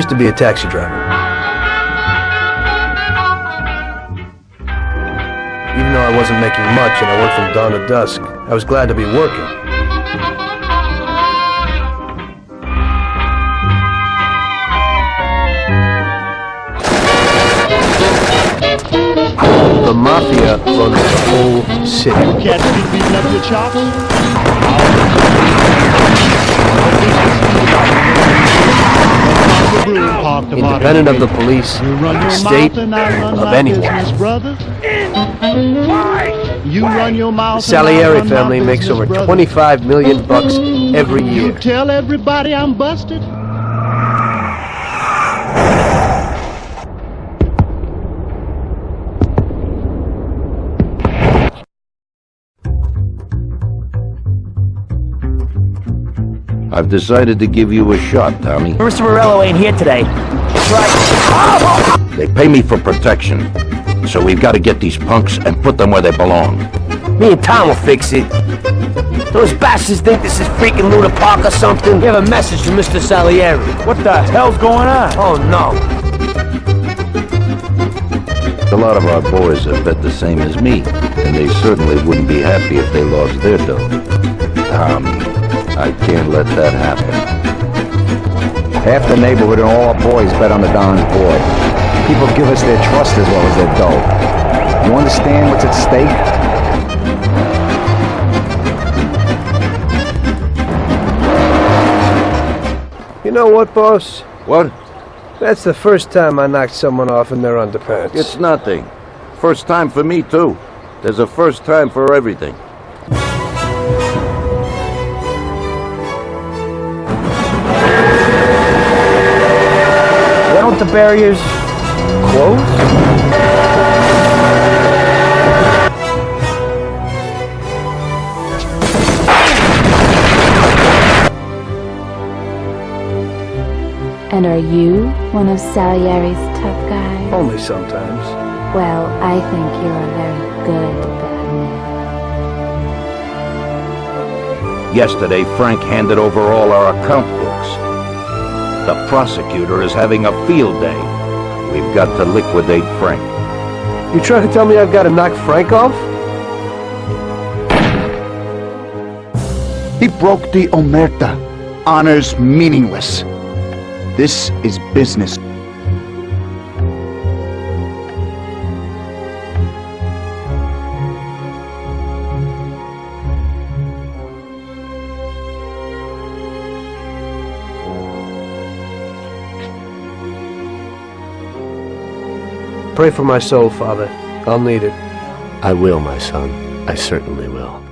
used to be a taxi driver. Even though I wasn't making much and I worked from dawn to dusk, I was glad to be working. The Mafia runs the whole city. Catch me beating up your chops? Independent of the police, You run your state, mouth and I run of anyone. brother. You run your mouth The Salieri family makes over 25 million bucks every year. You tell everybody I'm busted. I've decided to give you a shot, Tommy. Mr. Morello ain't here today. That's right. They pay me for protection. So we've got to get these punks and put them where they belong. Me and Tom will fix it. Those bastards think this is freaking Luna Park or something. We have a message from Mr. Salieri. What the hell's going on? Oh, no. A lot of our boys have bet the same as me, and they certainly wouldn't be happy if they lost their dough. Tommy, I can't let that happen. Half the neighborhood and all our boys bet on the Don's boy. People give us their trust as well as their dough. You understand what's at stake? You know what, boss? What? That's the first time I knocked someone off in their underpants. It's nothing. First time for me, too. There's a first time for everything. Why don't the barriers close? And are you one of Salieri's tough guys? Only sometimes. Well, I think you're a very good bad man. Yesterday, Frank handed over all our account books. The prosecutor is having a field day. We've got to liquidate Frank. You trying to tell me I've got to knock Frank off? He broke the omerta. Honor's meaningless. This is business. Pray for my soul, Father. I'll need it. I will, my son. I certainly will.